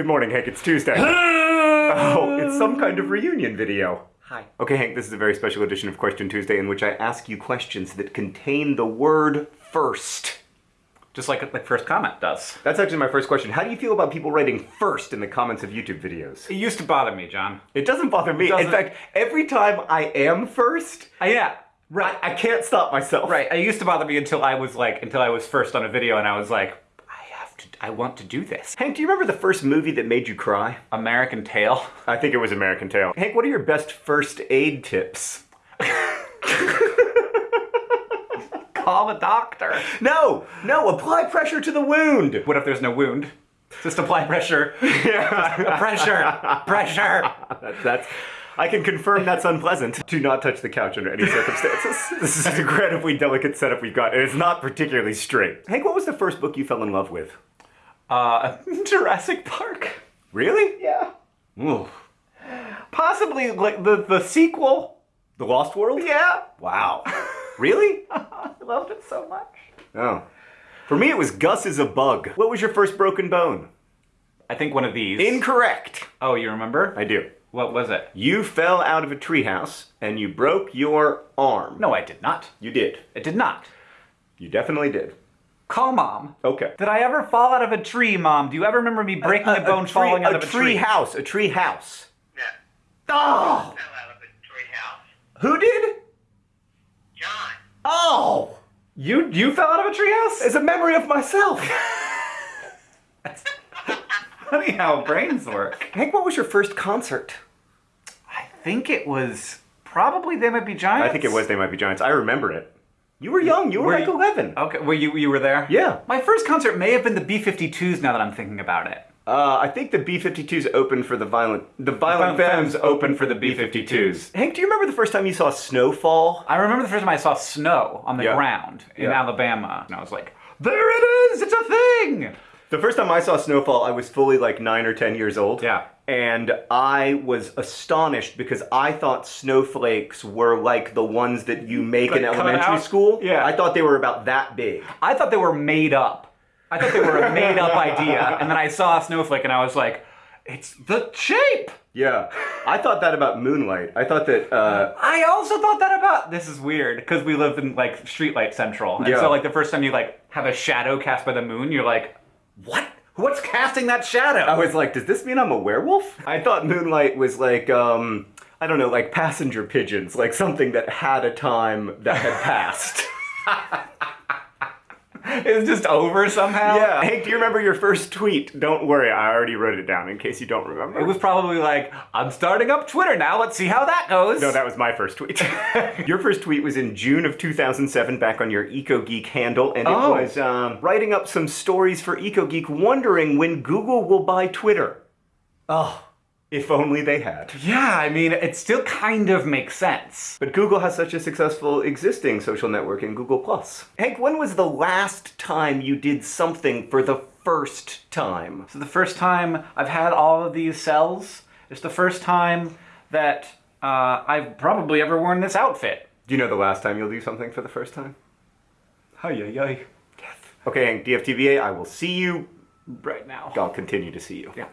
Good morning, Hank. It's Tuesday. oh, it's some kind of reunion video. Hi. Okay, Hank, this is a very special edition of Question Tuesday in which I ask you questions that contain the word first. Just like the first comment does. That's actually my first question. How do you feel about people writing first in the comments of YouTube videos? It used to bother me, John. It doesn't bother me. doesn't. In fact, every time I am first, Uh, yeah. I, I can't stop myself. Right. It used to bother me until I was like, until I was first on a video and I was like, I have to, I want to do this. Hank, do you remember the first movie that made you cry? American Tail. I think it was American Tail. Hank, what are your best first aid tips? Call a doctor. No, no, apply pressure to the wound. What if there's no wound? Just apply pressure. Yeah. pressure. Pressure. That's, that's, I can confirm that's unpleasant. Do not touch the couch under any circumstances. this is an incredibly delicate setup we've got, and it's not particularly straight. Hank, what was the first book you fell in love with? Uh, Jurassic Park. Really? Yeah. Ooh. Possibly like the, the sequel. The Lost World? Yeah. Wow. Really? I loved it so much. Oh. For me, it was Gus is a bug. What was your first broken bone? I think one of these. Incorrect. oh, you remember? I do. What was it? You fell out of a treehouse and you broke your arm. No, I did not. You did. It did not. You definitely did. Call mom. Okay. Did I ever fall out of a tree, mom? Do you ever remember me breaking a, bone tree, falling out a of a tree tree? house. A tree house. Yeah. Oh! Fell out of a treehouse. Who did? John. Oh! You you fell out of a treehouse? It's a memory of myself. funny how brains work. Hank, what was your first concert? I think it was probably They Might Be Giants. I think it was They Might Be Giants. I remember it. You were young. You were, Were like you- 11. Okay, were you you were there? Yeah. My first concert may have been the B52s. Now that I'm thinking about it. Uh, I think the B-52s opened for the Violent... The Violent, Femmes Femmes opened for the B-52s. Hank, do you remember the first time you saw snowfall? I remember the first time I saw snow on the Yeah. ground in Yeah. Alabama, and I was like, "There it is! It's a thing!" The first time I saw snowfall, I was fully like 9 or 10 years old. Yeah. And I was astonished because I thought snowflakes were like the ones that you make in Like cut elementary out? school. Yeah. I thought they were about that big. I thought they were made up. I thought they were a made up idea, and then I saw a snowflake, and I was like, "It's the shape." Yeah. I thought that about Moonlight. I thought that, uh, I also thought that about this is weird because we live in like streetlight central, and Yeah. so like the first time you like have a shadow cast by the moon, you're like, "What? What's casting that shadow?" I was like, does this mean I'm a werewolf? I thought Moonlight was like, um, I don't know, like passenger pigeons, like something that had a time that had passed. it was just over somehow. yeah. Hank, do you remember your first tweet? Don't worry, I already wrote it down in case you don't remember. It was probably like, I'm starting up Twitter now. Let's see how that goes. No, that was my first tweet. your first tweet was in June of 2007 back on your EcoGeek handle, and it Oh. was um, writing up some stories for EcoGeek, wondering when Google will buy Twitter. Oh, if only they had. yeah, I mean, it still kind of makes sense. But Google has such a successful existing social network in Google+. Plus. Hank, when was the last time you did something for the first time? So the first time I've had all of these cells, it's the first time that uh, I've probably ever worn this outfit. Do you know the last time you'll do something for the first time? Hi, yi, yi. Okay, Hank, DFTBA, I will see you. Right now. I'll continue to see you. Yeah.